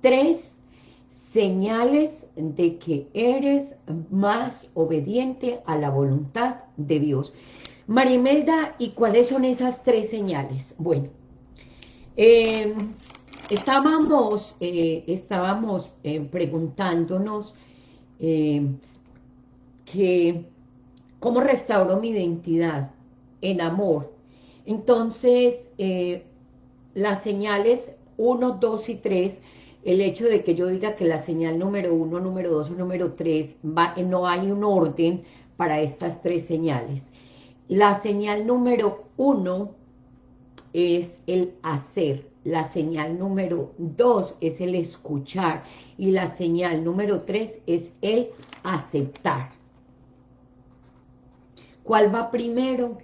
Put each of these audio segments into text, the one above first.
tres señales de que eres más obediente a la voluntad de Dios. Marimelda, ¿y cuáles son esas tres señales? Bueno, eh, estábamos, eh, estábamos eh, preguntándonos que cómo restauro mi identidad en amor. Entonces, las señales 1, 2 y 3, el hecho de que yo diga que la señal número 1, número 2 o número 3, va, no hay un orden para estas tres señales. La señal número 1 es el hacer, la señal número 2 es el escuchar y la señal número 3 es el aceptar. ¿Cuál va primero?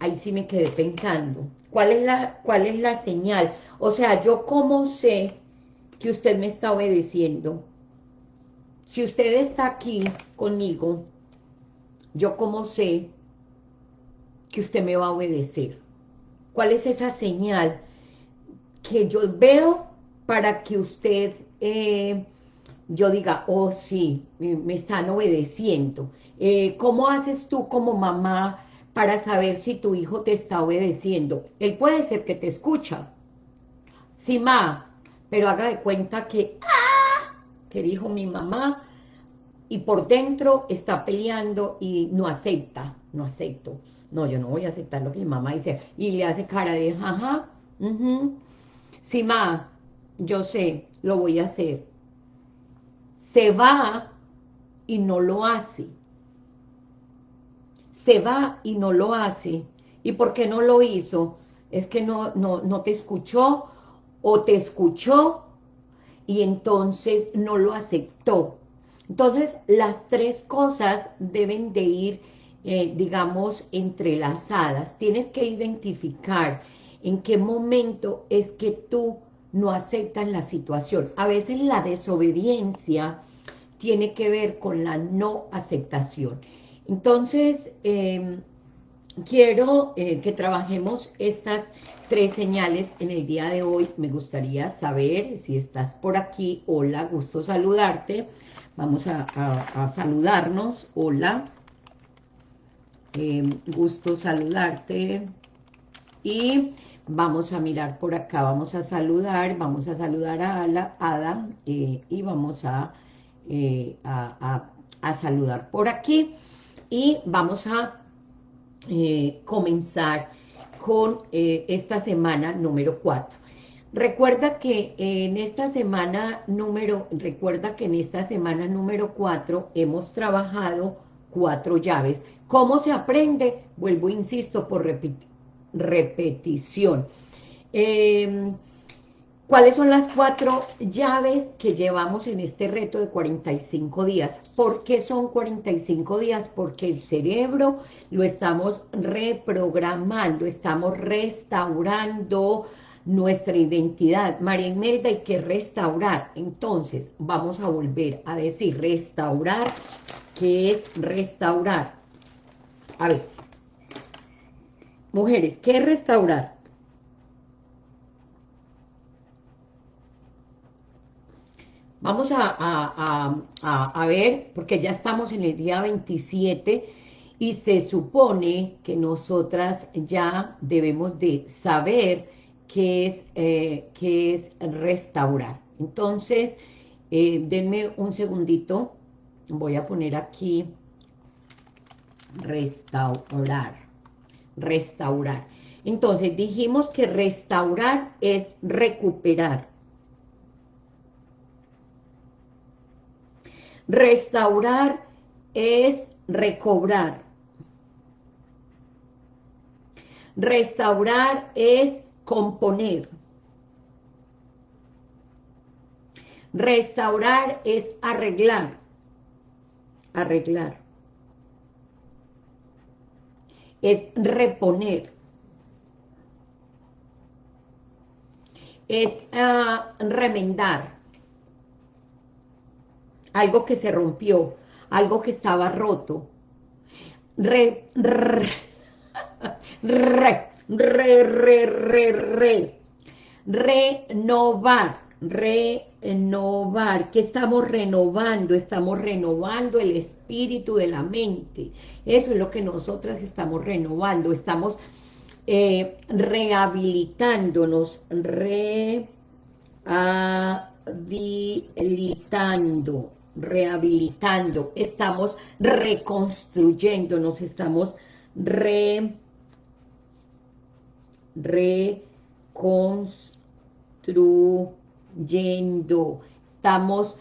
Ahí sí me quedé pensando. ¿Cuál es la, cuál es la señal? O sea, ¿yo cómo sé que usted me está obedeciendo? Si usted está aquí conmigo, ¿yo cómo sé que usted me va a obedecer? ¿Cuál es esa señal que yo veo para que usted, eh, yo diga, oh sí, me, están obedeciendo? Eh, ¿Cómo haces tú como mamá para saber si tu hijo te está obedeciendo? Él puede ser que te escucha, sí, ma, pero haga de cuenta que, ¡ah! que dijo mi mamá, y por dentro está peleando y no acepta, no acepto no, yo no voy a aceptar lo que mi mamá dice, y le hace cara de, ajá, sí, ma, yo sé, lo voy a hacer. Se va y no lo hace. Se va y no lo hace. ¿Y por qué no lo hizo? Es que no, no, no te escuchó o te escuchó y entonces no lo aceptó. Entonces, las tres cosas deben de ir eh, digamos, entrelazadas. Tienes que identificar en qué momento es que tú no aceptas la situación. A veces la desobediencia tiene que ver con la no aceptación. Entonces, em, quiero eh, que trabajemos estas tres señales en el día de hoy. Me gustaría saber si estás por aquí. Hola, gusto saludarte. Vamos a, a saludarnos. Hola. Eh, gusto saludarte. Y vamos a mirar por acá, vamos a saludar, vamos a saludar a Ada eh, y vamos eh, a, a, saludar por aquí. Y vamos a comenzar con esta semana número 4. Recuerda que en esta semana número, recuerda que en esta semana número 4 hemos trabajado cuatro llaves. ¿Cómo se aprende? Vuelvo, insisto, por repetición. Em, ¿Cuáles son las cuatro llaves que llevamos en este reto de 45 días? ¿Por qué son 45 días? Porque el cerebro lo estamos reprogramando, estamos restaurando nuestra identidad. María Imelda, hay que restaurar. Entonces, vamos a volver a decir restaurar, que es restaurar. A ver, mujeres, ¿qué es restaurar? Vamos a, ver, porque ya estamos en el día 27 y se supone que nosotras ya debemos de saber qué es, eh, es restaurar. Entonces, eh, denme un segundito, voy a poner aquí restaurar, restaurar. Entonces dijimos que restaurar es recuperar. Restaurar es recobrar. Restaurar es componer. Restaurar es arreglar. Arreglar es reponer. Es ah, remendar. Algo que se rompió, algo que estaba roto. Re, re, re, re, re, re, re. Renovar, renovar. ¿Qué estamos renovando? Estamos renovando el espíritu de la mente. Eso es lo que nosotras estamos renovando. Estamos eh, rehabilitándonos, rehabilitando, rehabilitando. Estamos reconstruyéndonos, estamos re, reconstruyendo yendo, estamos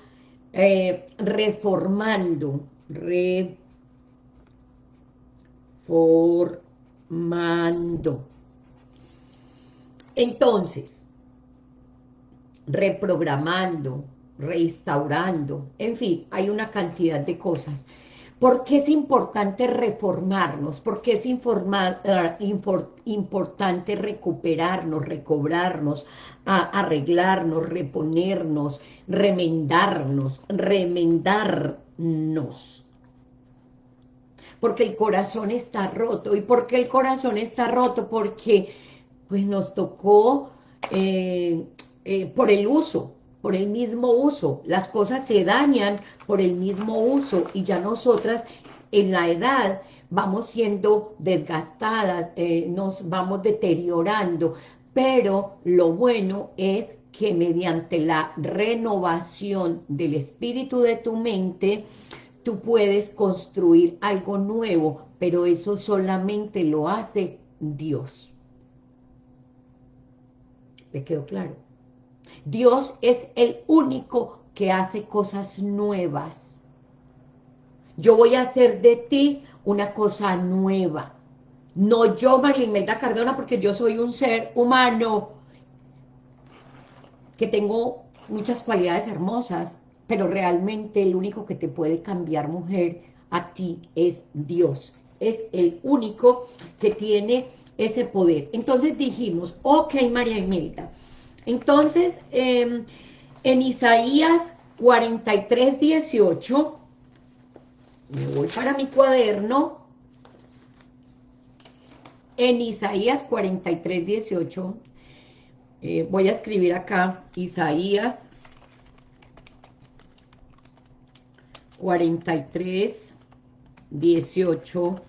eh, reformando, reformando. Entonces, reprogramando, reinstaurando, en fin, hay una cantidad de cosas. ¿Por qué es importante reformarnos? ¿Por qué es informar, eh, importante recuperarnos, recobrarnos, arreglarnos, reponernos, remendarnos, remendarnos? Porque el corazón está roto. ¿Y por qué el corazón está roto? Porque pues nos tocó eh, eh, por el uso, por el mismo uso. Las cosas se dañan por el mismo uso y ya nosotras en la edad vamos siendo desgastadas, eh, nos vamos deteriorando, pero lo bueno es que mediante la renovación del espíritu de tu mente, tú puedes construir algo nuevo, pero eso solamente lo hace Dios. ¿Le quedó claro? Dios es el único que hace cosas nuevas. Yo voy a hacer de ti una cosa nueva. No yo, Marimelda Cardona, porque yo soy un ser humano que tengo muchas cualidades hermosas, pero realmente el único que te puede cambiar, mujer, a ti es Dios. Es el único que tiene ese poder. Entonces dijimos, ok, María Imelda, entonces, em, en Isaías 43, 18, me voy para mi cuaderno, en Isaías 43, 18, eh, voy a escribir acá, Isaías 43, 18.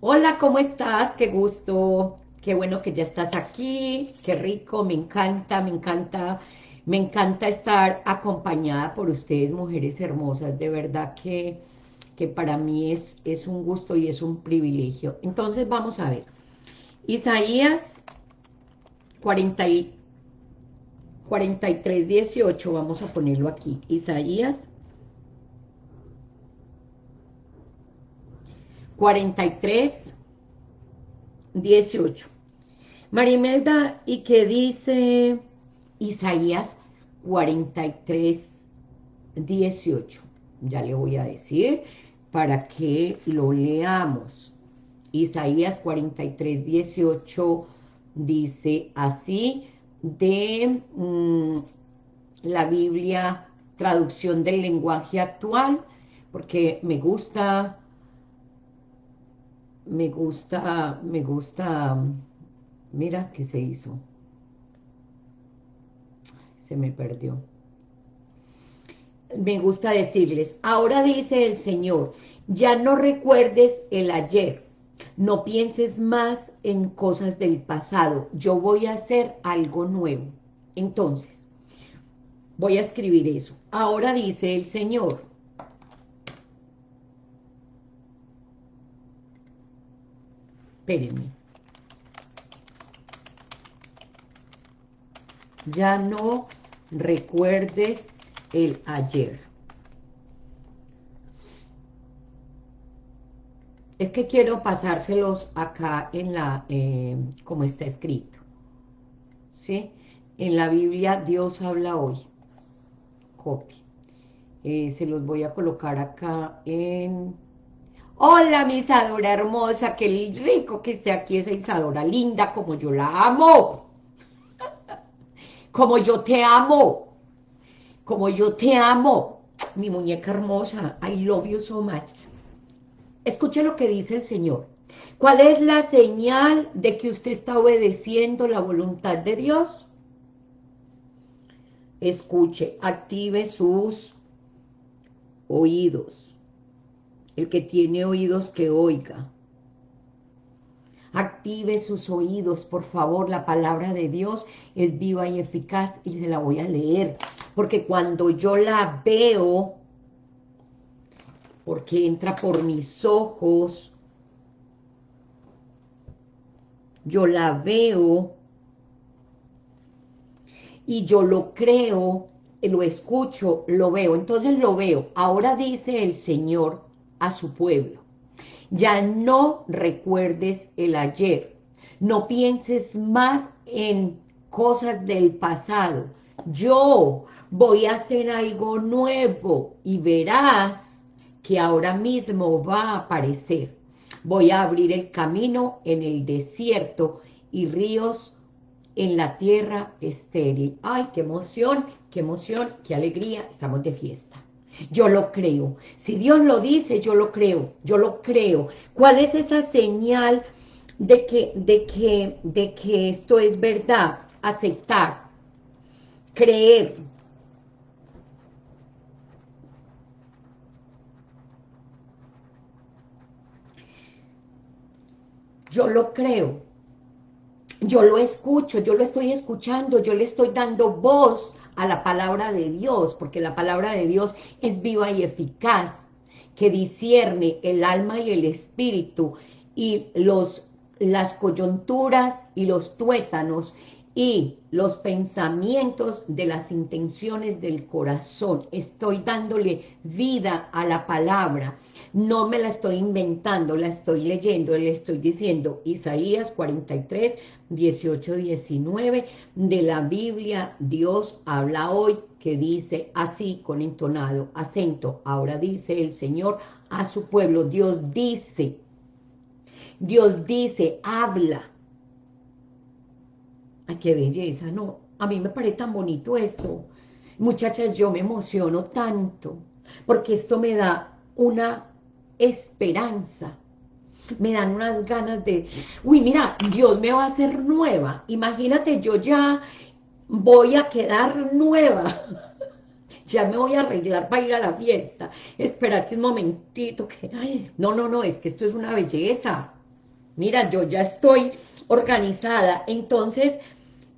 Hola, ¿cómo estás? Qué gusto qué bueno que ya estás aquí, qué rico, me encanta, me encanta, me encanta estar acompañada por ustedes, mujeres hermosas, de verdad que, que para mí es, es un gusto y es un privilegio. Entonces vamos a ver, Isaías 40 43, 18, vamos a ponerlo aquí, Isaías 43, 18. Marimelda, ¿y qué dice Isaías 43, 18? Ya le voy a decir para que lo leamos. Isaías 43, 18 dice así de mm, la Biblia, traducción del lenguaje actual, porque me gusta me gusta, me gusta, mira que se hizo. Se me perdió. Me gusta decirles, ahora dice el Señor, ya no recuerdes el ayer, no pienses más en cosas del pasado, yo voy a hacer algo nuevo. Entonces, voy a escribir eso. Ahora dice el Señor, espérenme. Ya no recuerdes el ayer. Es que quiero pasárselos acá en la, eh, como está escrito. ¿Sí? En la Biblia Dios habla hoy. Copy. Eh, se los voy a colocar acá en Hola, mi Isadora hermosa, qué rico que esté aquí esa Isadora linda, como yo la amo. Como yo te amo. Como yo te amo. Mi muñeca hermosa, I love you so much. Escuche lo que dice el Señor. ¿Cuál es la señal de que usted está obedeciendo la voluntad de Dios? escuche, active sus oídos. El que tiene oídos que oiga. Active sus oídos, por favor, la palabra de Dios es viva y eficaz y se la voy a leer. Porque cuando yo la veo, porque entra por mis ojos, yo la veo y yo lo creo, lo escucho, lo veo. Entonces lo veo. Ahora dice el Señor a su pueblo, ya no recuerdes el ayer, no pienses más en cosas del pasado. Yo voy a hacer algo nuevo y verás que ahora mismo va a aparecer. Voy a abrir el camino en el desierto y ríos en la tierra estéril. ¡Ay, qué emoción, qué emoción, qué alegría! Estamos de fiesta. Yo lo creo. Si Dios lo dice, yo lo creo. Yo lo creo. ¿Cuál es esa señal de que, de que, de que esto es verdad? Aceptar. Creer. Yo lo creo. Yo lo escucho, yo lo estoy escuchando, yo le estoy dando voz a la palabra de Dios, porque la palabra de Dios es viva y eficaz, que discierne el alma y el espíritu, y los, las coyunturas y los tuétanos, y los pensamientos de las intenciones del corazón. Estoy dándole vida a la palabra. No me la estoy inventando, la estoy leyendo, le estoy diciendo Isaías 43, 18, 19 de la Biblia. Dios habla hoy que dice así con entonado acento. Ahora dice el Señor a su pueblo. Dios dice, Dios dice, habla Ay, qué belleza, no, a mí me parece tan bonito esto. Muchachas, yo me emociono tanto, porque esto me da una esperanza, me dan unas ganas de, uy, mira, Dios me va a hacer nueva, imagínate, yo ya voy a quedar nueva, ya me voy a arreglar para ir a la fiesta, espérate un momentito, que, no, no, no, es que esto es una belleza, mira, yo ya estoy organizada, entonces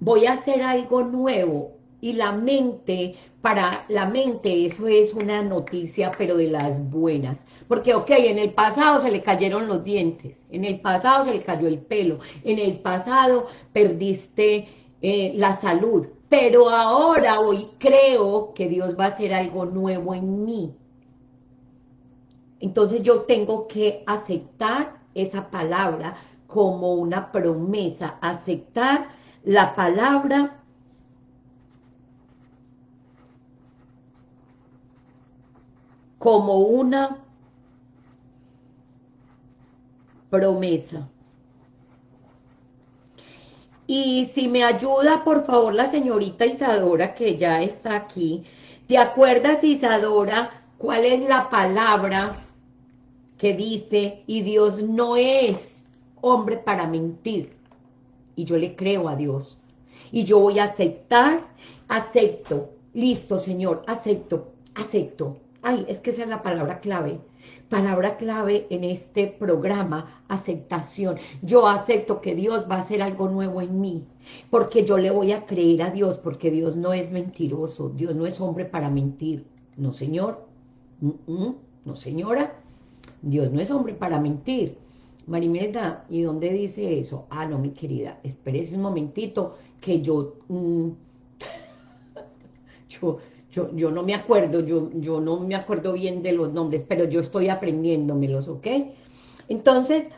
voy a hacer algo nuevo, y la mente, para la mente eso es una noticia, pero de las buenas. Porque, ok, en el pasado se le cayeron los dientes, en el pasado se le cayó el pelo, en el pasado perdiste eh, la salud, pero ahora hoy creo que Dios va a hacer algo nuevo en mí. Entonces yo tengo que aceptar esa palabra como una promesa, aceptar la palabra como una promesa. Y si me ayuda, por favor, la señorita Isadora, que ya está aquí. ¿Te acuerdas, Isadora, cuál es la palabra que dice, y Dios no es hombre para mentir? y yo le creo a Dios. Y yo voy a aceptar, acepto, listo Señor, acepto, acepto. Ay, es que esa es la palabra clave. Palabra clave en este programa, aceptación. Yo acepto que Dios va a hacer algo nuevo en mí, porque yo le voy a creer a Dios, porque Dios no es mentiroso, Dios no es hombre para mentir. No, señor, no, señora, Dios no es hombre para mentir. Marimelda, ¿y dónde dice eso? Ah, no, mi querida, espérese un momentito que yo... Mm, yo, yo, yo, no me acuerdo, yo, yo no me acuerdo bien de los nombres, pero yo estoy aprendiéndomelos, ¿ok? Entonces,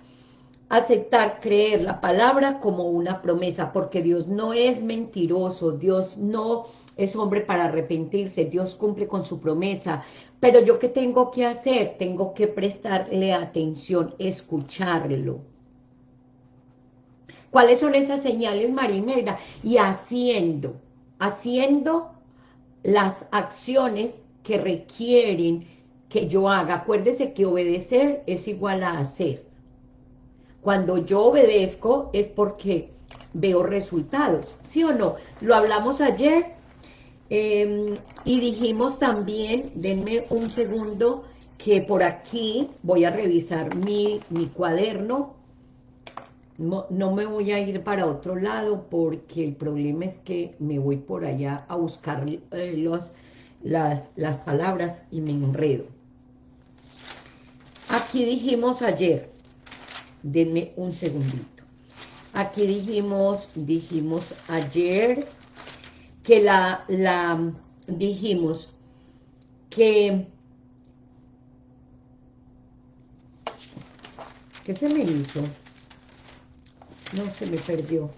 aceptar, creer la palabra como una promesa, porque Dios no es mentiroso, Dios no es hombre para arrepentirse, Dios cumple con su promesa, pero yo qué tengo que hacer? Tengo que prestarle atención, escucharlo. ¿Cuáles son esas señales, Marimelda? Y haciendo, haciendo las acciones que requieren que yo haga. Acuérdese que obedecer es igual a hacer. Cuando yo obedezco es porque veo resultados, ¿sí o no? Lo hablamos ayer Em, y dijimos también, denme un segundo, que por aquí voy a revisar mi, mi cuaderno. No, me voy a ir para otro lado porque el problema es que me voy por allá a buscar eh, los, las, las palabras y me enredo. Aquí dijimos ayer, denme un segundito. Aquí dijimos, dijimos ayer que la, la, dijimos que ¿Qué se me hizo? No, se me perdió.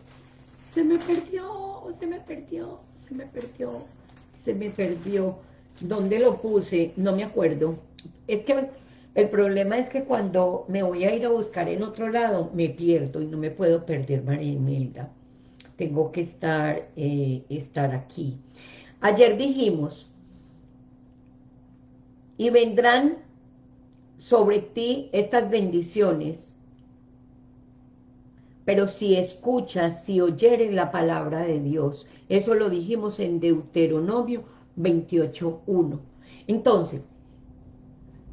Se me perdió, se me perdió, se me perdió, se me perdió. ¿Dónde lo puse? No me acuerdo. Es que el problema es que cuando me voy a ir a buscar en otro lado, me pierdo y no me puedo perder, María Imelda. Tengo que estar, eh, estar aquí. Ayer dijimos, y vendrán sobre ti estas bendiciones, pero si escuchas, si oyeres la palabra de Dios, eso lo dijimos en Deuteronomio 28.1. Entonces,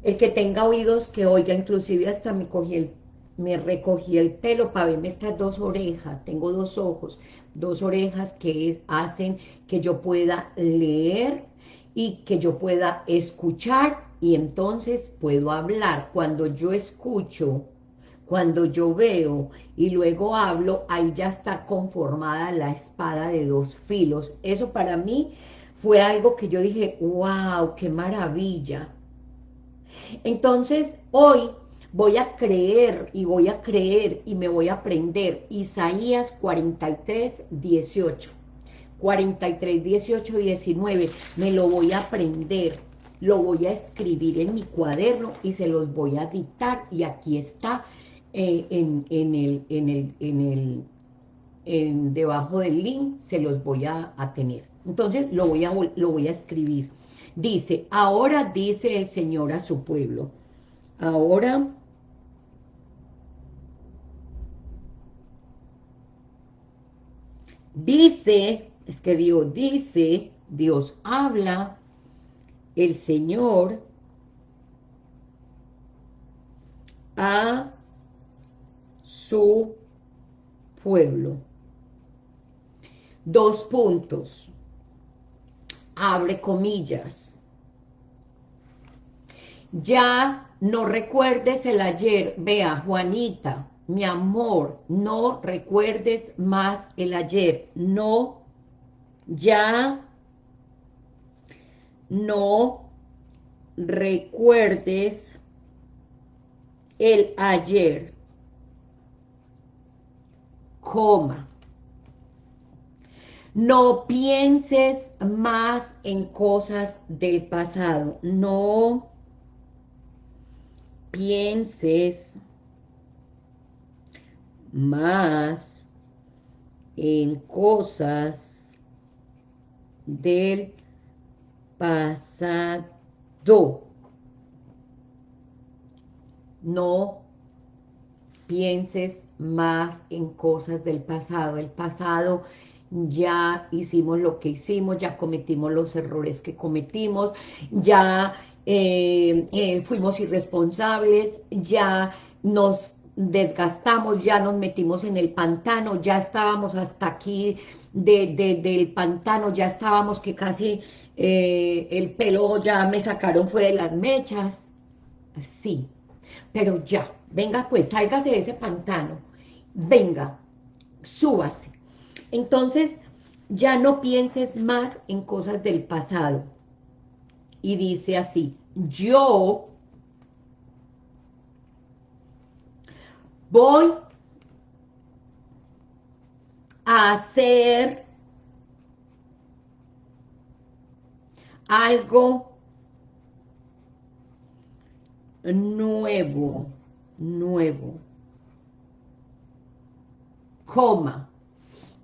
el que tenga oídos que oiga, inclusive hasta me cogí el, me recogí el pelo para verme estas dos orejas, tengo dos ojos, dos orejas que hacen que yo pueda leer y que yo pueda escuchar y entonces puedo hablar. Cuando yo escucho, cuando yo veo y luego hablo, ahí ya está conformada la espada de dos filos. Eso para mí fue algo que yo dije, wow, qué maravilla. Entonces, hoy voy a creer y voy a creer y me voy a aprender Isaías 43, 18. 43, 18, 19, me lo voy a aprender lo voy a escribir en mi cuaderno y se los voy a dictar y aquí está eh, en, el, en el, en el, en debajo del link se los voy a, tener. Entonces lo voy, a, lo voy a escribir. Dice, ahora dice el Señor a su pueblo, ahora... Dice, es que Dios dice, Dios habla el Señor a su pueblo. Dos puntos. Abre comillas. Ya no recuerdes el ayer. Vea, Juanita, mi amor, no recuerdes más el ayer. No, ya no recuerdes el ayer, coma. No pienses más en cosas del pasado. No pienses más en cosas del pasado. No pienses más en cosas del pasado. El pasado ya hicimos lo que hicimos, ya cometimos los errores que cometimos, ya eh, eh, fuimos irresponsables, ya nos desgastamos, ya nos metimos en el pantano, ya estábamos hasta aquí del pantano, ya estábamos que casi eh, el pelo ya me sacaron fue de las mechas, sí, pero ya, venga pues, sálgase de ese pantano, venga, súbase. Entonces, ya no pienses más en cosas del pasado. Y dice así, yo voy a hacer algo nuevo, nuevo, coma,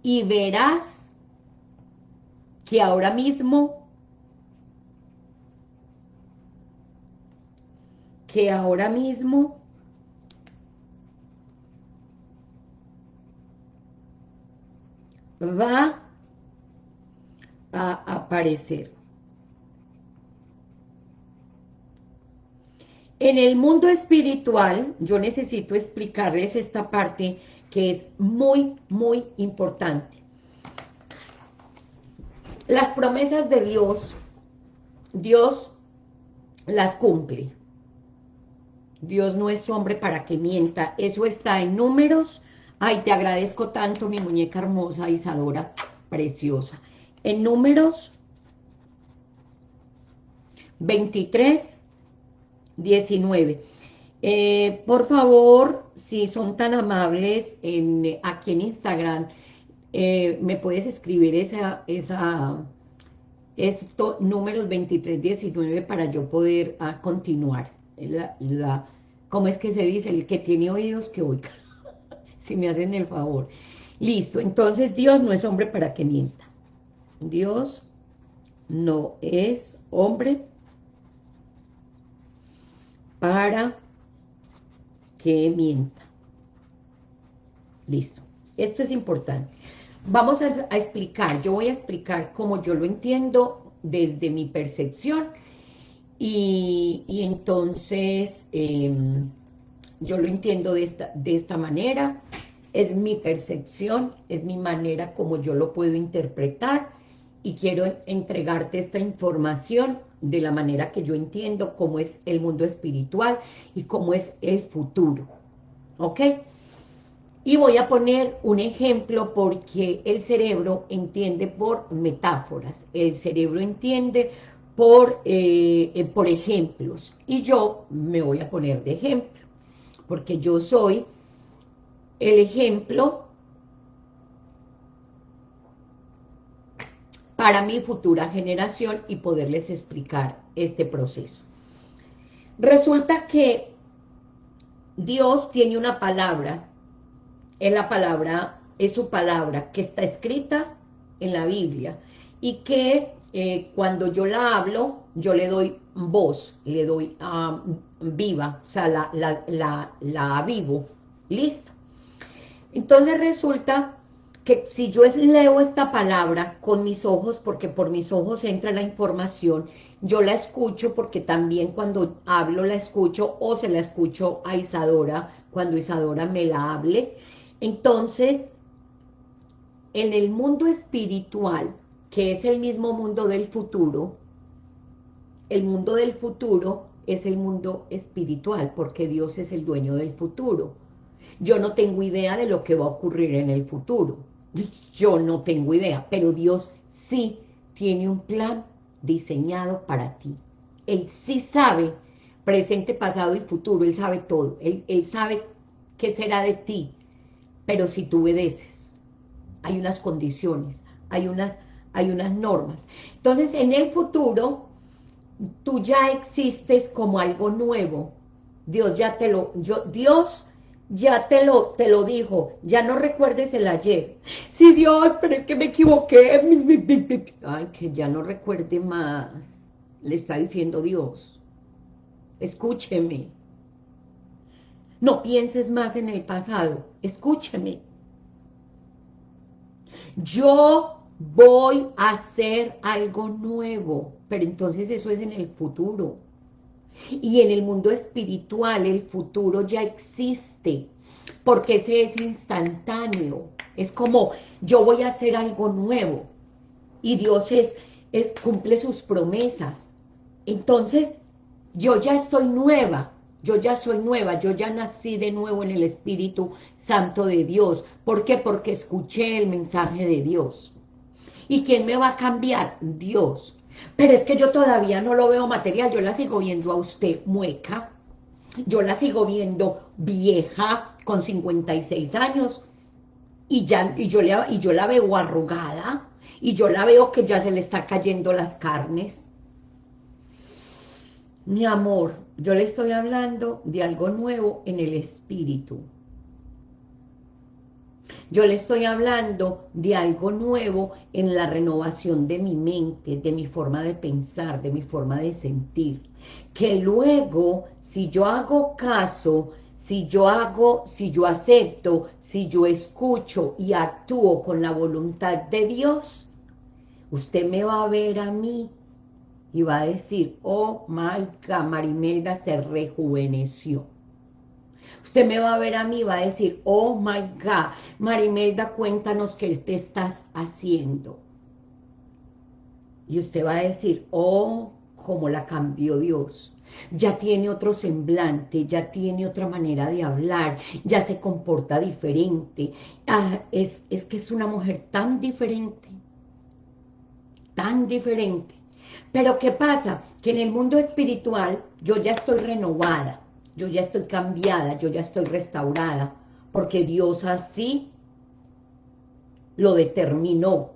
y verás que ahora mismo, que ahora mismo va a aparecer. En el mundo espiritual, yo necesito explicarles esta parte que es muy, muy importante. Las promesas de Dios, Dios las cumple. Dios no es hombre para que mienta. Eso está en números. Ay, te agradezco tanto, mi muñeca hermosa, Isadora, preciosa. En números 23, 19. Eh, por favor, si son tan amables, en, aquí en Instagram, eh, me puedes escribir esa, esa, esto, números 23, 19, para yo poder ah, continuar. La, la, ¿Cómo es que se dice? El que tiene oídos que oiga, si me hacen el favor. Listo, entonces Dios no es hombre para que mienta. Dios no es hombre para que mienta. Listo. Esto es importante. Vamos a, explicar, yo voy a explicar cómo yo lo entiendo desde mi percepción y, entonces em, yo lo entiendo de esta, de esta manera, es mi percepción, es mi manera como yo lo puedo interpretar y quiero entregarte esta información de la manera que yo entiendo cómo es el mundo espiritual y cómo es el futuro. ¿Ok? Y voy a poner un ejemplo porque el cerebro entiende por metáforas, el cerebro entiende por, eh, eh, por ejemplos, y yo me voy a poner de ejemplo, porque yo soy el ejemplo para mi futura generación y poderles explicar este proceso. Resulta que Dios tiene una palabra, es la palabra, es su palabra, que está escrita en la Biblia, y que eh, cuando yo la hablo, yo le doy voz, le doy ah, viva, o sea, la, la, la, la avivo, ¿listo? Entonces resulta que si yo leo esta palabra con mis ojos, porque por mis ojos entra la información, yo la escucho porque también cuando hablo la escucho o se la escucho a Isadora cuando Isadora me la hable. Entonces, en el mundo espiritual, que es el mismo mundo del futuro, el mundo del futuro es el mundo espiritual, porque Dios es el dueño del futuro. Yo no tengo idea de lo que va a ocurrir en el futuro. Yo no tengo idea, pero Dios sí tiene un plan diseñado para ti. Él sí sabe presente, pasado y futuro, Él sabe todo. Él, él sabe qué será de ti, pero si tú obedeces, hay unas condiciones, hay unas, hay unas normas. Entonces, en el futuro, tú ya existes como algo nuevo. Dios ya te lo, yo, Dios ya te lo, te lo dijo, ya no recuerdes el ayer. Sí, Dios, pero es que me equivoqué. Ay, que ya no recuerde más. Le está diciendo Dios. Escúcheme. No pienses más en el pasado. Escúcheme. Yo voy a hacer algo nuevo. Pero entonces eso es en el futuro. Y en el mundo espiritual el futuro ya existe, porque ese es instantáneo. Es como, yo voy a hacer algo nuevo. Y Dios es, es cumple sus promesas. Entonces, yo ya estoy nueva. Yo ya soy nueva, yo ya nací de nuevo en el Espíritu Santo de Dios. ¿Por qué? Porque escuché el mensaje de Dios. ¿Y quién me va a cambiar? Dios. Pero es que yo todavía no lo veo material, yo la sigo viendo a usted mueca, yo la sigo viendo vieja, con 56 años, y, ya, y, yo, le, y yo la veo arrugada, y yo la veo que ya se le está cayendo las carnes. Mi amor, yo le estoy hablando de algo nuevo en el espíritu. Yo le estoy hablando de algo nuevo en la renovación de mi mente, de mi forma de pensar, de mi forma de sentir. Que luego, si yo hago caso, si yo hago, si yo acepto, si yo escucho y actúo con la voluntad de Dios, Usted me va a ver a mí y va a decir, oh my God, Marimelda se rejuveneció. Usted me va a ver a mí va a decir, oh my God, Marimelda, cuéntanos qué te estás haciendo. Y usted va a decir, oh, cómo la cambió Dios. Ya tiene otro semblante, ya tiene otra manera de hablar, ya se comporta diferente. Ah, es, es que es una mujer tan diferente, tan diferente. Pero ¿qué pasa? Que en el mundo espiritual yo ya estoy renovada, yo ya estoy cambiada, yo ya estoy restaurada, porque Dios así lo determinó.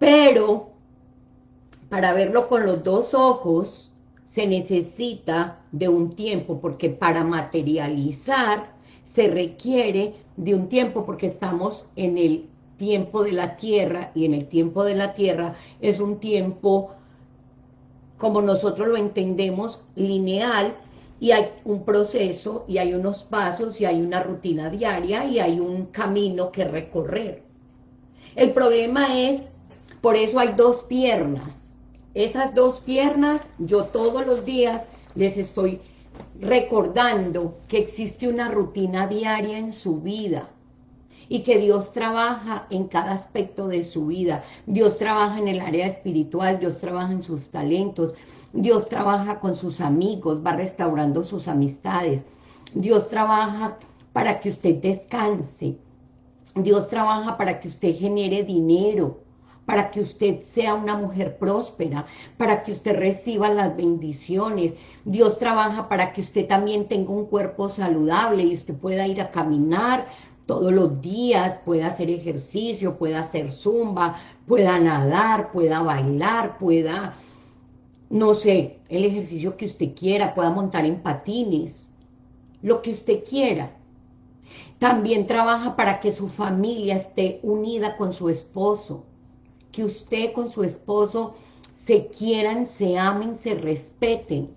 Pero para verlo con los dos ojos se necesita de un tiempo, porque para materializar se requiere de un tiempo, porque estamos en el tiempo de la tierra, y en el tiempo de la tierra es un tiempo, como nosotros lo entendemos, lineal, y hay un proceso, y hay unos pasos, y hay una rutina diaria, y hay un camino que recorrer. El problema es, por eso hay dos piernas, esas dos piernas, yo todos los días les estoy recordando que existe una rutina diaria en su vida y que Dios trabaja en cada aspecto de su vida. Dios trabaja en el área espiritual, Dios trabaja en sus talentos, Dios trabaja con sus amigos, va restaurando sus amistades. Dios trabaja para que usted descanse. Dios trabaja para que usted genere dinero para que usted sea una mujer próspera, para que usted reciba las bendiciones. Dios trabaja para que usted también tenga un cuerpo saludable y usted pueda ir a caminar todos los días, pueda hacer ejercicio, pueda hacer zumba, pueda nadar, pueda bailar, pueda, no sé, el ejercicio que usted quiera, pueda montar en patines, lo que usted quiera. También trabaja para que su familia esté unida con su esposo, que usted con su esposo se quieran, se amen, se respeten.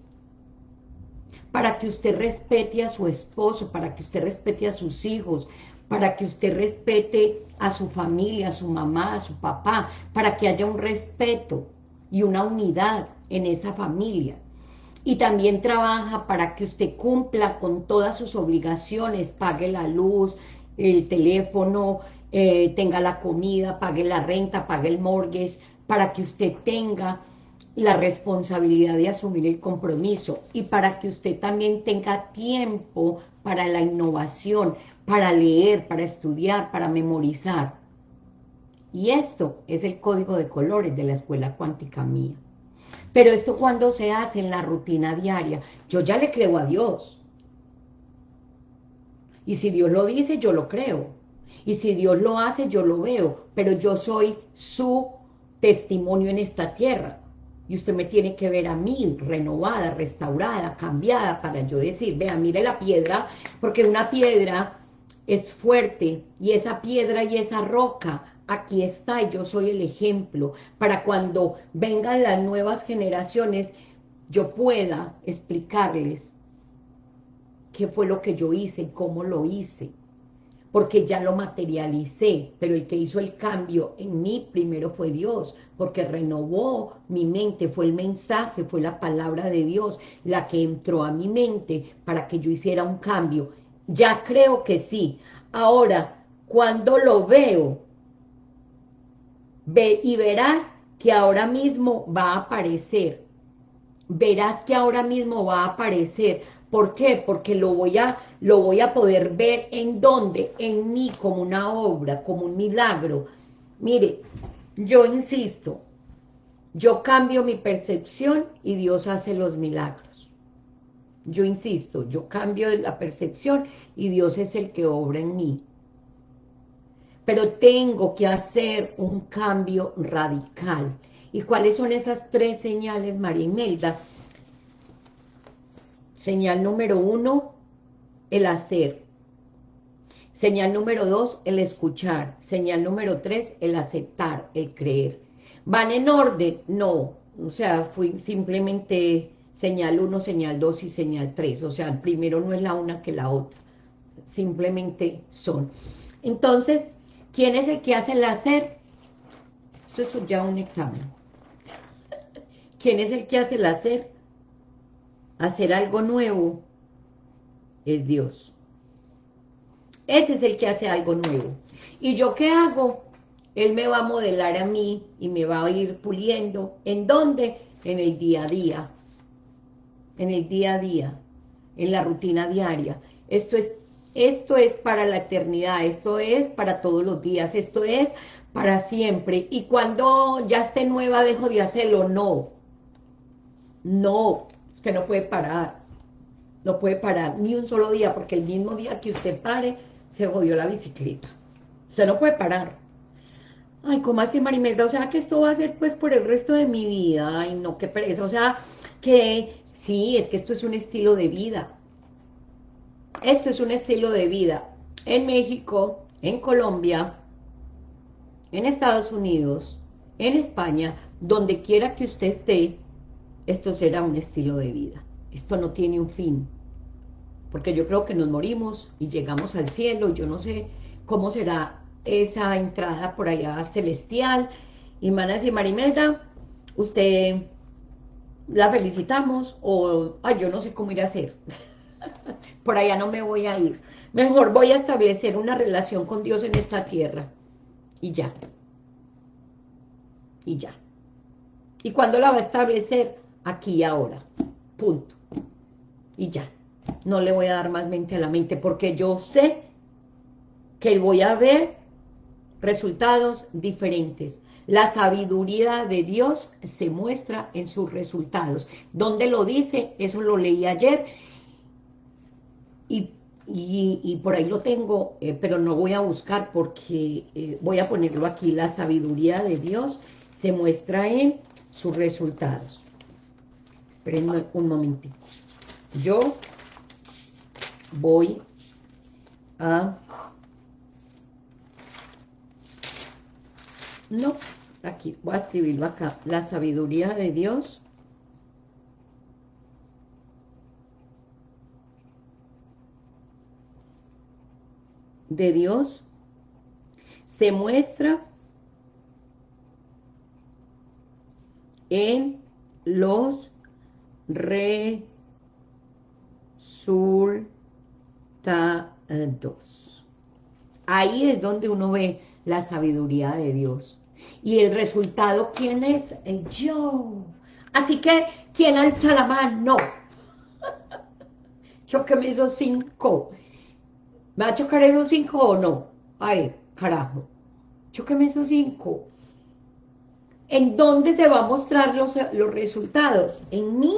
Para que usted respete a su esposo, para que usted respete a sus hijos, para que usted respete a su familia, a su mamá, a su papá, para que haya un respeto y una unidad en esa familia. Y también trabaja para que usted cumpla con todas sus obligaciones, pague la luz, el teléfono, eh, tenga la comida, pague la renta, pague el mortgage, para que usted tenga la responsabilidad de asumir el compromiso y para que usted también tenga tiempo para la innovación, para leer, para estudiar, para memorizar. Y esto es el código de colores de la escuela cuántica mía. Pero esto cuando se hace en la rutina diaria, yo ya le creo a Dios. Y si Dios lo dice, yo lo creo. Y si Dios lo hace, yo lo veo, pero yo soy su testimonio en esta tierra. Y usted me tiene que ver a mí, renovada, restaurada, cambiada, para yo decir, vea, mire la piedra, porque una piedra es fuerte, y esa piedra y esa roca, aquí está, y yo soy el ejemplo, para cuando vengan las nuevas generaciones, yo pueda explicarles qué fue lo que yo hice, cómo lo hice porque ya lo materialicé, pero el que hizo el cambio en mí primero fue Dios, porque renovó mi mente, fue el mensaje, fue la palabra de Dios, la que entró a mi mente para que yo hiciera un cambio. Ya creo que sí. Ahora, cuando lo veo, y verás que ahora mismo va a aparecer, verás que ahora mismo va a aparecer, ¿Por qué? Porque lo voy a, lo voy a poder ver en dónde, en mí, como una obra, como un milagro. Mire, yo insisto, yo cambio mi percepción y Dios hace los milagros. Yo insisto, yo cambio la percepción y Dios es el que obra en mí. Pero tengo que hacer un cambio radical. ¿Y cuáles son esas tres señales, María Imelda? Señal número uno, el hacer. Señal número dos, el escuchar. Señal número tres, el aceptar, el creer. ¿Van en orden? No. O sea, fui simplemente señal uno, señal dos y señal tres. O sea, primero no es la una que la otra. Simplemente son. Entonces, ¿quién es el que hace el hacer? Esto es ya un examen. ¿Quién es el que hace el hacer? Hacer algo nuevo es Dios. Ese es el que hace algo nuevo. ¿Y yo qué hago? Él me va a modelar a mí y me va a ir puliendo. ¿En dónde? En el día a día. En el día a día. En la rutina diaria. Esto es, esto es para la eternidad. Esto es para todos los días. Esto es para siempre. Y cuando ya esté nueva, dejo de hacerlo. No. No. Es que no puede parar. No puede parar ni un solo día, porque el mismo día que usted pare, se jodió la bicicleta. Usted no puede parar. Ay, ¿cómo así, Marimelda? O sea, que esto va a ser, pues, por el resto de mi vida. Ay, no, qué pereza. O sea, que sí, es que esto es un estilo de vida. Esto es un estilo de vida. En México, en Colombia, en Estados Unidos, en España, donde quiera que usted esté, esto será un estilo de vida. Esto no tiene un fin. Porque yo creo que nos morimos y llegamos al cielo. Yo no sé cómo será esa entrada por allá celestial. Y Manas y Marimelda, usted la felicitamos o ay, yo no sé cómo ir a hacer. Por allá no me voy a ir. Mejor voy a establecer una relación con Dios en esta tierra. Y ya. Y ya. ¿Y cuándo la va a establecer? Aquí y ahora. Punto. Y ya. No le voy a dar más mente a la mente porque yo sé que voy a ver resultados diferentes. La sabiduría de Dios se muestra en sus resultados. ¿Dónde lo dice? Eso lo leí ayer. Y y, por ahí lo tengo, eh, pero no voy a buscar porque eh, voy a ponerlo aquí. La sabiduría de Dios se muestra en sus resultados. Esperen un momentito. Yo voy a... No, aquí, voy a escribirlo acá. La sabiduría de Dios de Dios se muestra en los resultados. Ahí es donde uno ve la sabiduría de Dios. Y el resultado, ¿quién es? El yo. Así que, ¿quién alza la mano? Yo que me hizo cinco. ¿Me va a chocar esos cinco o no? Ay, carajo. Chóqueme esos cinco. ¿En dónde se va a mostrar los, los resultados? En mí.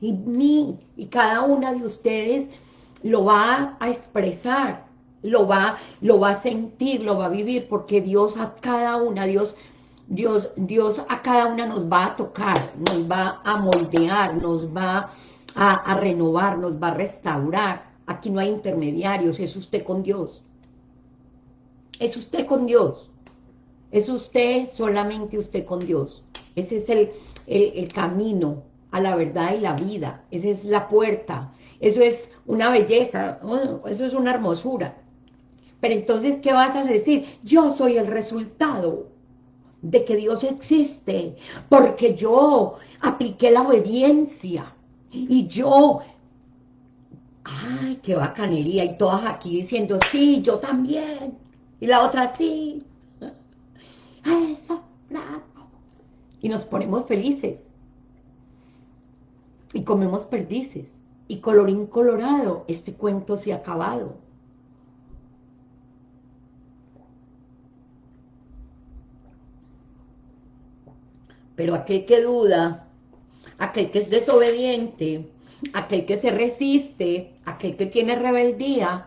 En mí. Y cada una de ustedes lo va a expresar, lo va, lo va a sentir, lo va a vivir, porque Dios a cada una, Dios, Dios, Dios a cada una nos va a tocar, nos va a moldear, nos va a, a renovar, nos va a restaurar. Aquí no hay intermediarios, es usted con Dios. Es usted con Dios. Es usted, solamente usted con Dios. Ese es el, el, camino a la verdad y la vida. Esa es la puerta. Eso es una belleza, eso es una hermosura. Pero entonces, ¿qué vas a decir? Yo soy el resultado de que Dios existe, porque yo apliqué la obediencia, y yo ay, qué bacanería, y todas aquí diciendo, sí, yo también, y la otra, sí, eso, bravo, y nos ponemos felices, y comemos perdices, y colorín colorado, este cuento se ha acabado. Pero aquel que duda, aquel que es desobediente, aquel que se resiste, aquel que tiene rebeldía,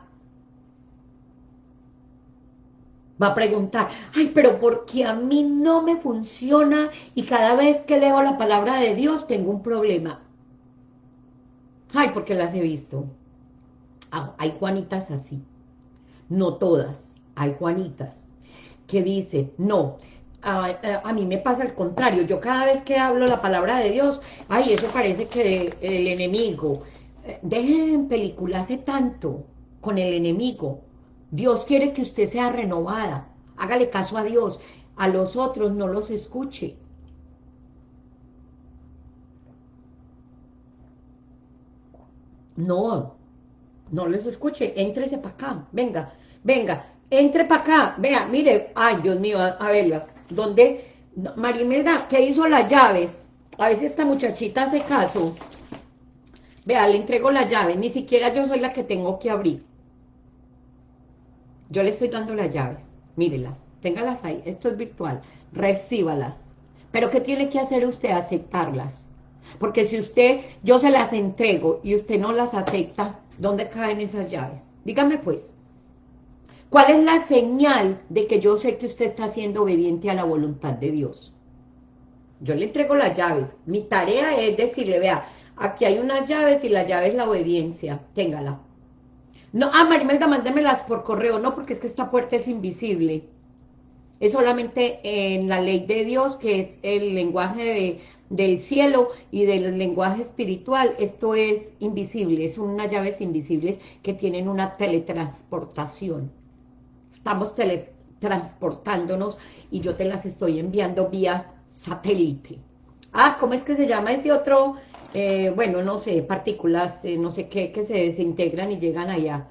va a preguntar, ay, pero porque a mí no me funciona y cada vez que leo la palabra de Dios tengo un problema. Ay, porque las he visto. Ah, hay Juanitas así. No todas, hay Juanitas que dice, no, a, mí me pasa el contrario, yo cada vez que hablo la palabra de Dios, ay, eso parece que el enemigo, eh, dejen pelicularse tanto con el enemigo, Dios quiere que usted sea renovada, hágale caso a Dios, a los otros no los escuche. No, no les escuche, éntrese para acá, venga, venga, entre para acá, vea, mire, ay, Dios mío, a, ¿dónde? Marimelda, ¿qué hizo las llaves? A si esta muchachita hace caso. Vea, le entrego las llaves, ni siquiera yo soy la que tengo que abrir. Yo le estoy dando las llaves, mírelas, téngalas ahí, esto es virtual, recíbalas. Pero ¿qué tiene que hacer usted? Aceptarlas. Porque si usted, yo se las entrego y usted no las acepta, ¿dónde caen esas llaves? Dígame pues. ¿Cuál es la señal de que yo sé que usted está siendo obediente a la voluntad de Dios? Yo le entrego las llaves. Mi tarea es decirle, vea, aquí hay unas llaves y la llave es la obediencia. Téngala. No, ah, Marimelda, mándemelas por correo. No, porque es que esta puerta es invisible. Es solamente en la ley de Dios, que es el lenguaje de, del cielo y del lenguaje espiritual, esto es invisible, son unas llaves invisibles que tienen una teletransportación. Estamos teletransportándonos y yo te las estoy enviando vía satélite. Ah, ¿cómo es que se llama ese otro? Eh, bueno, no sé, partículas, eh, no sé qué, que se desintegran y llegan allá.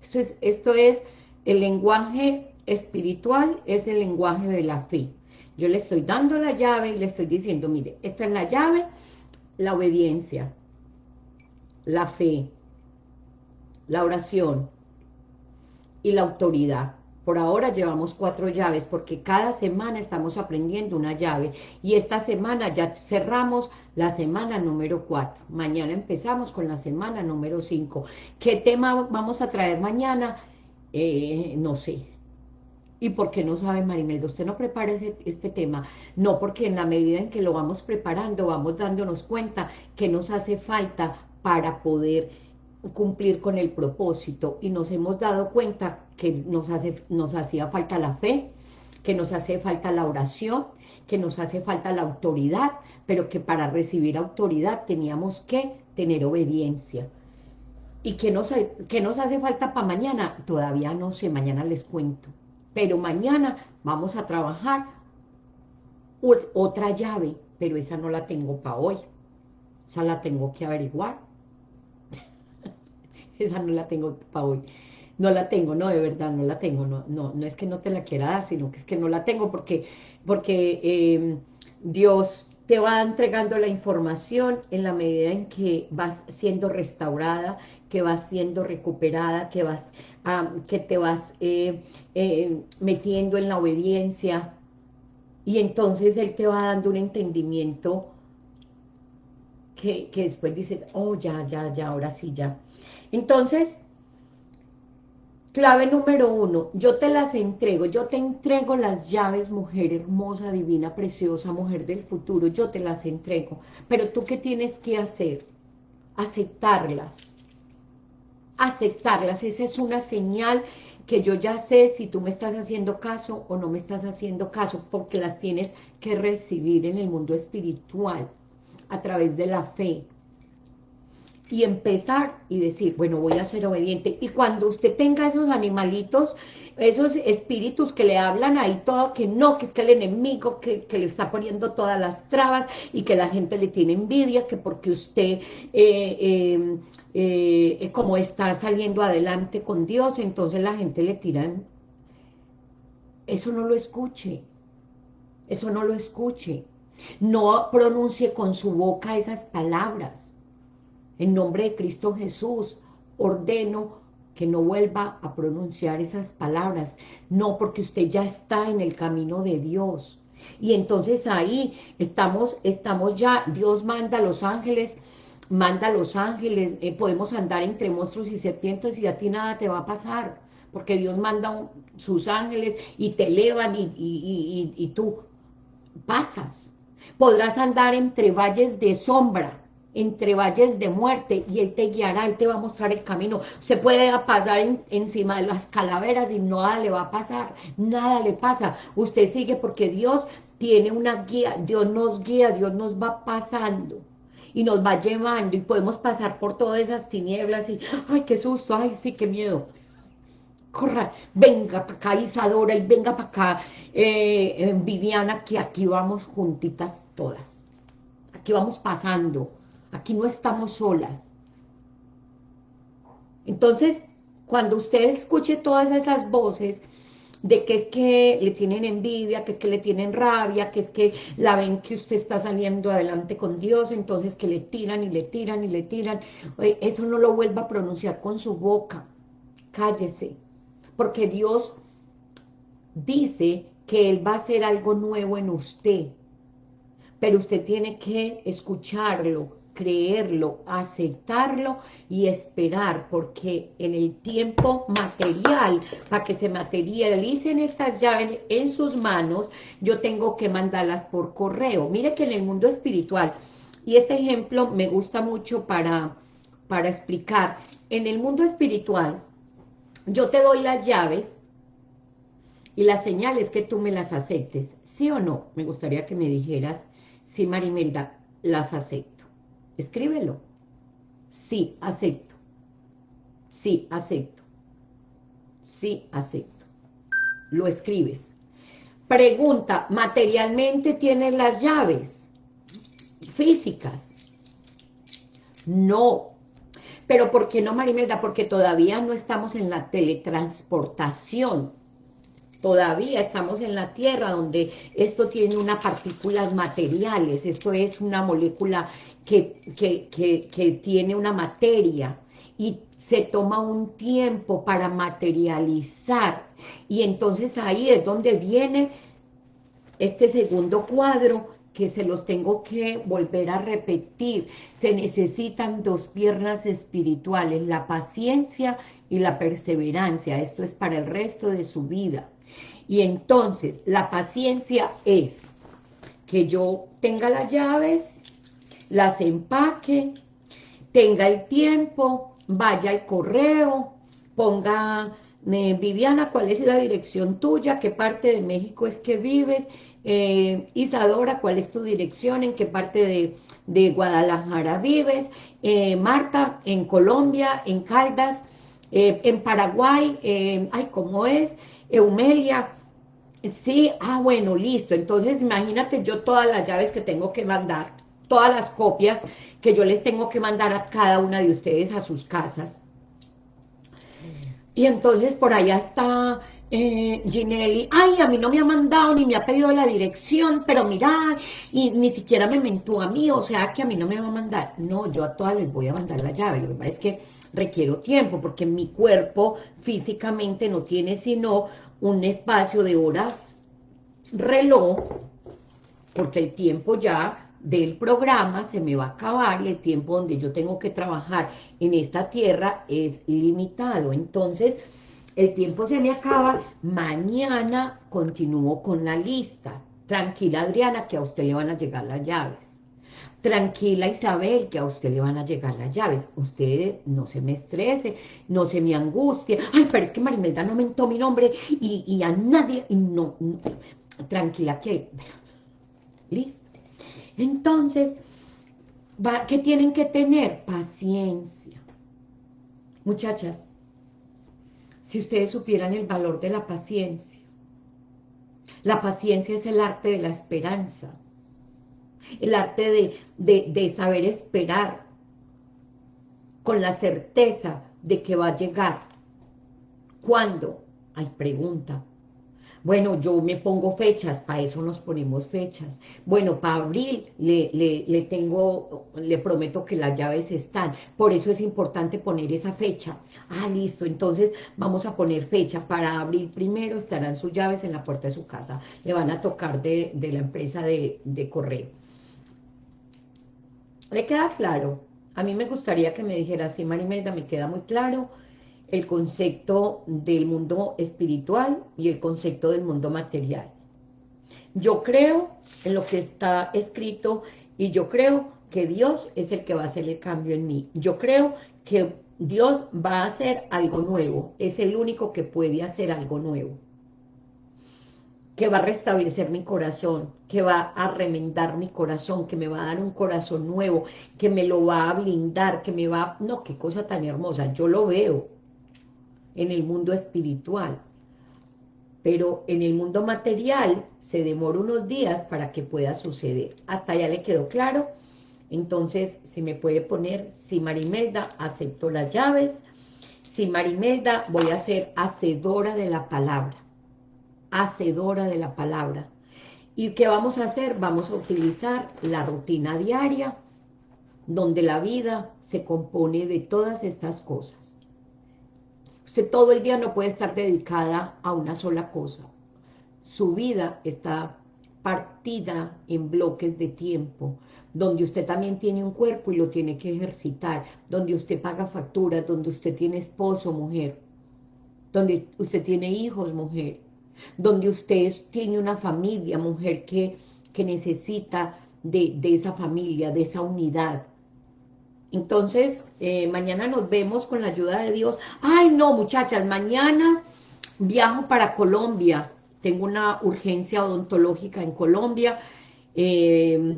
Esto es, esto es el lenguaje espiritual, es el lenguaje de la fe. Yo le estoy dando la llave y le estoy diciendo, mire, esta es la llave, la obediencia, la fe, la oración y la autoridad. Por ahora llevamos cuatro llaves porque cada semana estamos aprendiendo una llave y esta semana ya cerramos la semana número cuatro. Mañana empezamos con la semana número cinco. ¿Qué tema vamos a traer mañana? Eh, no sé, ¿Y por qué no sabe Marimelda? Usted no prepara este tema. No, porque en la medida en que lo vamos preparando, vamos dándonos cuenta que nos hace falta para poder cumplir con el propósito. Y nos hemos dado cuenta que nos, hace, nos hacía falta la fe, que nos hace falta la oración, que nos hace falta la autoridad, pero que para recibir autoridad teníamos que tener obediencia. ¿Y qué nos, qué nos hace falta para mañana? Todavía no sé, mañana les cuento pero mañana vamos a trabajar otra llave, pero esa no la tengo para hoy, esa la tengo que averiguar, esa no la tengo para hoy, no la tengo, no, de verdad, no la tengo, no, no, no es que no te la quiera dar, sino que es que no la tengo porque, porque em, Dios te va entregando la información en la medida en que vas siendo restaurada, que vas siendo recuperada, que vas que te vas eh, eh, metiendo en la obediencia y entonces Él te va dando un entendimiento que, que después dices, oh, ya, ya, ya, ahora sí, ya. Entonces, clave número uno, yo te las entrego, yo te entrego las llaves, mujer hermosa, divina, preciosa, mujer del futuro, yo te las entrego. Pero tú, ¿qué tienes que hacer? Aceptarlas aceptarlas. Esa es una señal que yo ya sé si tú me estás haciendo caso o no me estás haciendo caso, porque las tienes que recibir en el mundo espiritual, a través de la fe. Y empezar y decir, bueno, voy a ser obediente. Y cuando usted tenga esos animalitos esos espíritus que le hablan ahí todo, que no, que es que el enemigo que, le está poniendo todas las trabas y que la gente le tiene envidia, que porque usted eh, em, eh, como está saliendo adelante con Dios, entonces la gente le tira, eso no lo escuche, eso no lo escuche, no pronuncie con su boca esas palabras, en nombre de Cristo Jesús, ordeno que no vuelva a pronunciar esas palabras. No, porque usted ya está en el camino de Dios. Y entonces ahí estamos, estamos ya, Dios manda a los ángeles, manda a los ángeles, eh, podemos andar entre monstruos y serpientes y a ti nada te va a pasar, porque Dios manda sus ángeles y te elevan y, y tú pasas. Podrás andar entre valles de sombra, entre valles de muerte y Él te guiará, Él te va a mostrar el camino. Se puede pasar encima de las calaveras y nada le va a pasar, nada le pasa. Usted sigue porque Dios tiene una guía, Dios nos guía, Dios nos va pasando y nos va llevando y podemos pasar por todas esas tinieblas y, ay, qué susto, ay, sí, qué miedo. corra, venga para acá Isadora y venga para acá eh, eh, Viviana, que aquí vamos juntitas todas. Aquí vamos pasando, aquí no estamos solas. Entonces, cuando usted escuche todas esas voces de que es que le tienen envidia, que es que le tienen rabia, que es que la ven que usted está saliendo adelante con Dios, entonces que le tiran y le tiran y le tiran, eso no lo vuelva a pronunciar con su boca, cállese, porque Dios dice que Él va a hacer algo nuevo en usted, pero usted tiene que escucharlo, creerlo, aceptarlo y esperar, porque en el tiempo material, para que se materialicen estas llaves en sus manos, yo tengo que mandarlas por correo. Mire que en el mundo espiritual, y este ejemplo me gusta mucho para, para explicar, en el mundo espiritual, yo te doy las llaves y las señales que tú me las aceptes, ¿sí o no? Me gustaría que me dijeras, sí Marimelda, las acepto. Escríbelo. Sí, acepto. Sí, acepto. Sí, acepto. Lo escribes. Pregunta, ¿materialmente tienes las llaves físicas? No. ¿Pero por qué no, Marimelda? Porque todavía no estamos en la teletransportación. Todavía estamos en la Tierra, donde esto tiene unas partículas materiales. Esto es una molécula que, tiene una materia y se toma un tiempo para materializar. Y entonces ahí es donde viene este segundo cuadro que se los tengo que volver a repetir. Se necesitan dos piernas espirituales, la paciencia y la perseverancia. Esto es para el resto de su vida. Y entonces, la paciencia es que yo tenga las llaves, las empaque, tenga el tiempo, vaya al correo, ponga, eh, Viviana, ¿cuál es la dirección tuya? ¿Qué parte de México es que vives? Eh, Isadora, ¿cuál es tu dirección? ¿En qué parte de, Guadalajara vives? Eh, Marta, en Colombia, en Caldas, en Paraguay, ay, ¿cómo es? Eumelia, sí, ah, bueno, listo, entonces imagínate yo todas las llaves que tengo que mandar, todas las copias que yo les tengo que mandar a cada una de ustedes a sus casas. Y entonces por allá está eh, Ginelli, ay, a mí no me ha mandado ni me ha pedido la dirección, pero mira, y ni siquiera me mentó a mí, o sea que a mí no me va a mandar. No, yo a todas les voy a mandar la llave, lo que pasa es que requiero tiempo, porque mi cuerpo físicamente no tiene sino un espacio de horas reloj, porque el tiempo ya del programa se me va a acabar y el tiempo donde yo tengo que trabajar en esta tierra es limitado. Entonces, el tiempo se me acaba, mañana continúo con la lista. Tranquila Adriana, que a usted le van a llegar las llaves. Tranquila Isabel, que a usted le van a llegar las llaves. Usted no se me estrese, no se me angustie. Ay, pero es que Marimelda no mentó mi nombre y, a nadie, y no, no, tranquila que... Listo. Entonces, ¿qué tienen que tener? Paciencia. Muchachas, si ustedes supieran el valor de la paciencia, la paciencia es el arte de la esperanza, el arte de, de saber esperar con la certeza de que va a llegar. ¿Cuándo? Hay pregunta. Bueno, yo me pongo fechas, para eso nos ponemos fechas. Bueno, para abril le, le, tengo, le prometo que las llaves están. Por eso es importante poner esa fecha. Ah, listo, entonces vamos a poner fecha. Para abril primero estarán sus llaves en la puerta de su casa. Le van a tocar de, de la empresa de, de correo. ¿Le queda claro? A mí me gustaría que me dijera, sí, Marimelda, me queda muy claro el concepto del mundo espiritual y el concepto del mundo material. Yo creo en lo que está escrito y yo creo que Dios es el que va a hacer el cambio en mí. Yo creo que Dios va a hacer algo nuevo, es el único que puede hacer algo nuevo, que va a restablecer mi corazón, que va a remendar mi corazón, que me va a dar un corazón nuevo, que me lo va a blindar, que me va... No, qué cosa tan hermosa, yo lo veo, en el mundo espiritual. Pero en el mundo material se demora unos días para que pueda suceder. Hasta ya le quedó claro. Entonces, si me puede poner, si Marimelda, acepto las llaves. Si Marimelda, voy a ser hacedora de la palabra. Hacedora de la palabra. ¿Y qué vamos a hacer? Vamos a utilizar la rutina diaria, donde la vida se compone de todas estas cosas. Usted todo el día no puede estar dedicada a una sola cosa su vida está partida en bloques de tiempo, donde usted también tiene un cuerpo y lo tiene que ejercitar, donde usted paga facturas, donde usted tiene esposo, mujer, donde usted tiene hijos, mujer, donde usted tiene una familia, mujer, que, que necesita de, de esa familia, de esa unidad. Entonces, eh, mañana nos vemos con la ayuda de Dios. Ay, no, muchachas, mañana viajo para Colombia. Tengo una urgencia odontológica en Colombia, eh,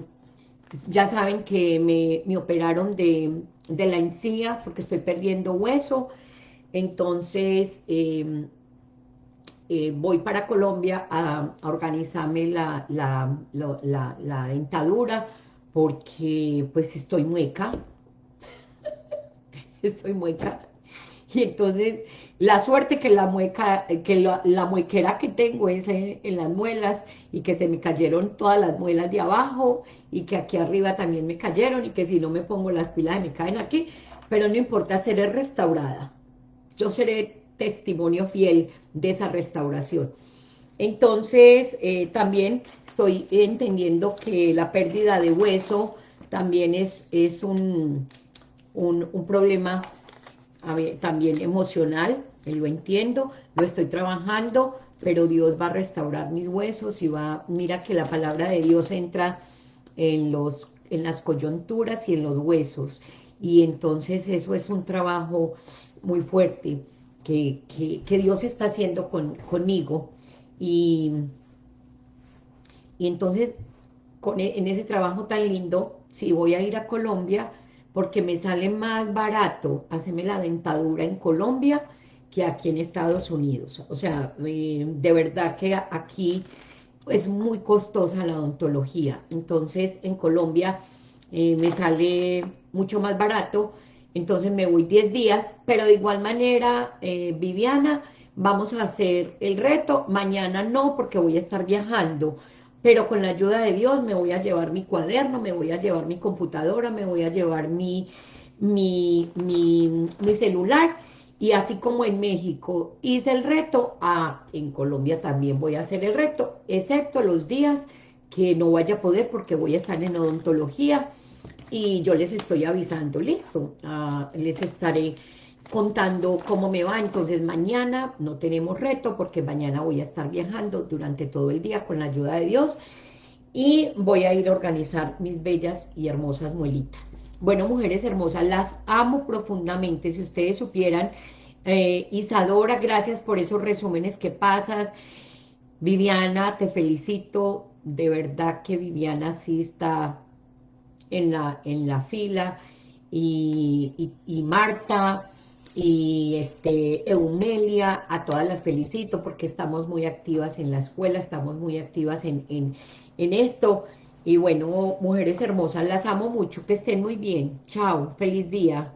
ya saben que me, operaron de, la encía porque estoy perdiendo hueso, entonces eh, eh, voy para Colombia a, organizarme la, la, dentadura porque pues estoy mueca, estoy mueca, y entonces la suerte que la mueca, que la, muequera que tengo es en, las muelas y que se me cayeron todas las muelas de abajo y que aquí arriba también me cayeron y que si no me pongo las pilas me caen aquí, pero no importa, seré restaurada. Yo seré testimonio fiel de esa restauración. Entonces, eh, también estoy entendiendo que la pérdida de hueso también es, es un, un, un problema también emocional, lo entiendo, lo estoy trabajando, pero Dios va a restaurar mis huesos y va, mira que la palabra de Dios entra en, los, en las coyunturas y en los huesos, y entonces eso es un trabajo muy fuerte que, Dios está haciendo conmigo, y, y entonces con, e, en ese trabajo tan lindo, si voy a ir a Colombia, porque me sale más barato hacerme la dentadura en Colombia que aquí en Estados Unidos. O sea, eh, de verdad que aquí es muy costosa la odontología. Entonces, en Colombia eh, me sale mucho más barato, entonces me voy 10 días, pero de igual manera, eh, Viviana, vamos a hacer el reto, mañana no, porque voy a estar viajando, pero con la ayuda de Dios me voy a llevar mi cuaderno, me voy a llevar mi computadora, me voy a llevar mi, mi, mi, celular, y así como en México hice el reto, ah, en Colombia también voy a hacer el reto, excepto los días que no vaya a poder porque voy a estar en odontología, y yo les estoy avisando, listo, ah, les estaré contando cómo me va, entonces mañana no tenemos reto porque mañana voy a estar viajando durante todo el día con la ayuda de Dios y voy a ir a organizar mis bellas y hermosas muelitas. Bueno, mujeres hermosas, las amo profundamente, si ustedes supieran, eh, Isadora, gracias por esos resúmenes que pasas, Viviana, te felicito, de verdad que Viviana sí está en la, en la fila, y, y Marta, y este Eumelia, a todas las felicito porque estamos muy activas en la escuela, estamos muy activas en, en, en esto, y bueno, mujeres hermosas, las amo mucho, que estén muy bien, chao, feliz día.